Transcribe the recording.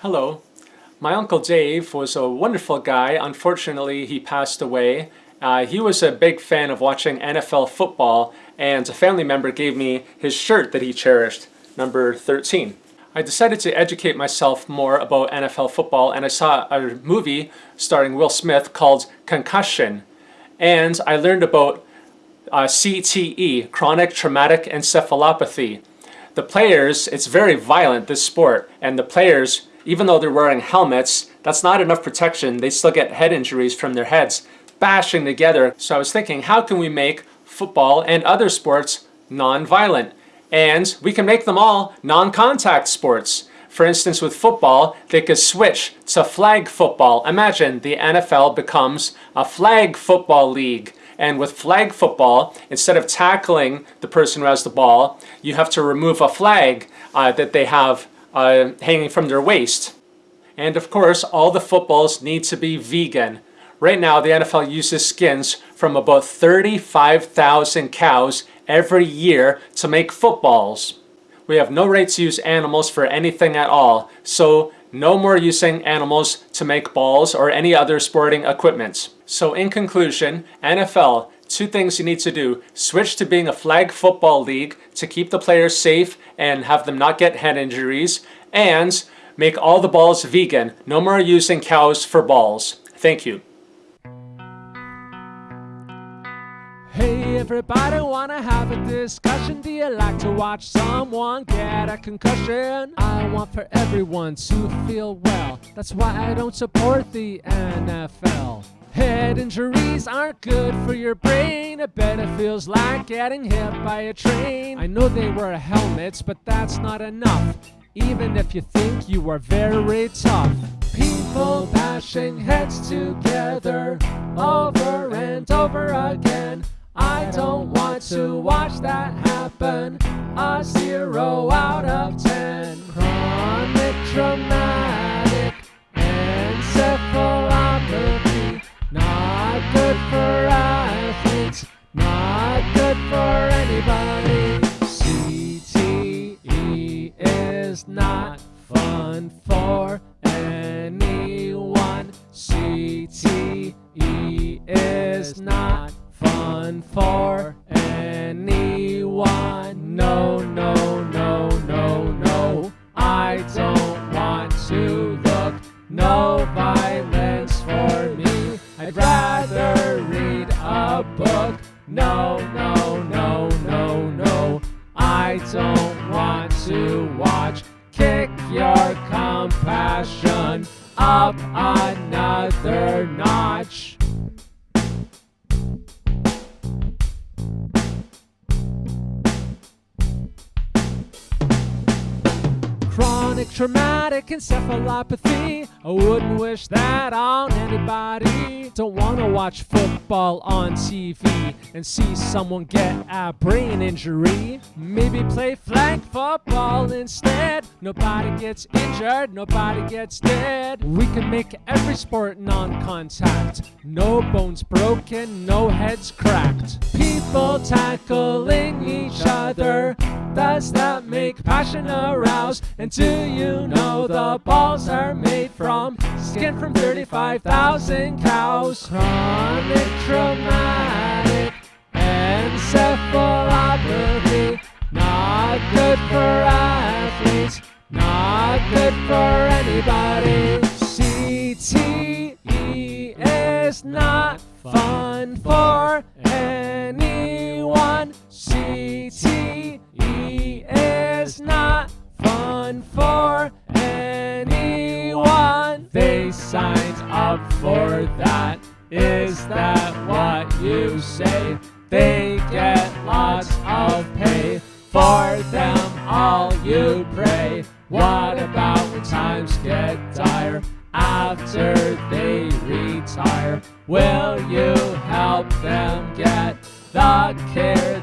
Hello. My Uncle Dave was a wonderful guy. Unfortunately, he passed away. Uh, he was a big fan of watching NFL football, and a family member gave me his shirt that he cherished, number 13. I decided to educate myself more about NFL football, and I saw a movie starring Will Smith called Concussion. And I learned about uh, CTE, chronic traumatic encephalopathy. The players, it's very violent, this sport, and the players, even though they're wearing helmets, that's not enough protection. They still get head injuries from their heads bashing together. So I was thinking, how can we make football and other sports non-violent? And we can make them all non-contact sports. For instance, with football, they could switch to flag football. Imagine the NFL becomes a flag football league. And with flag football, instead of tackling the person who has the ball, you have to remove a flag uh, that they have uh, hanging from their waist. And of course, all the footballs need to be vegan. Right now, the NFL uses skins from about 35,000 cows every year to make footballs. We have no right to use animals for anything at all, so no more using animals to make balls or any other sporting equipment. So in conclusion, NFL, two things you need to do. Switch to being a flag football league to keep the players safe and have them not get head injuries. And make all the balls vegan. No more using cows for balls. Thank you. Everybody, wanna have a discussion? Do you like to watch someone get a concussion? I want for everyone to feel well. That's why I don't support the NFL. Head injuries aren't good for your brain. I bet it feels like getting hit by a train. I know they wear helmets, but that's not enough. Even if you think you are very tough. People bashing heads together over and over again. To watch that happen. A zero out of ten. Chronic traumatic encephalopathy. Not good for athletes. Not good for anybody. CTE is not fun for anyone. CTE is not fun for I'd rather read a book. No, no, no, no, no. I don't want to watch. Kick your compassion up another notch. Chronic traumatic encephalopathy. I wouldn't wish that on anybody. Don't wanna watch football on TV and see someone get a brain injury. Maybe play flag football instead. Nobody gets injured, nobody gets dead. We can make every sport non contact. No bones broken, no heads cracked. People tackling each other. Does that make passion arouse? And do you know the balls are made from skin from 35,000 cows? Chronic traumatic encephalopathy. Not good for athletes. Not good for anybody. CTE is not fun for anyone. CTE is not fun for that what you say? They get lots of pay for them all you pray. What about when times get dire after they retire? Will you help them get the care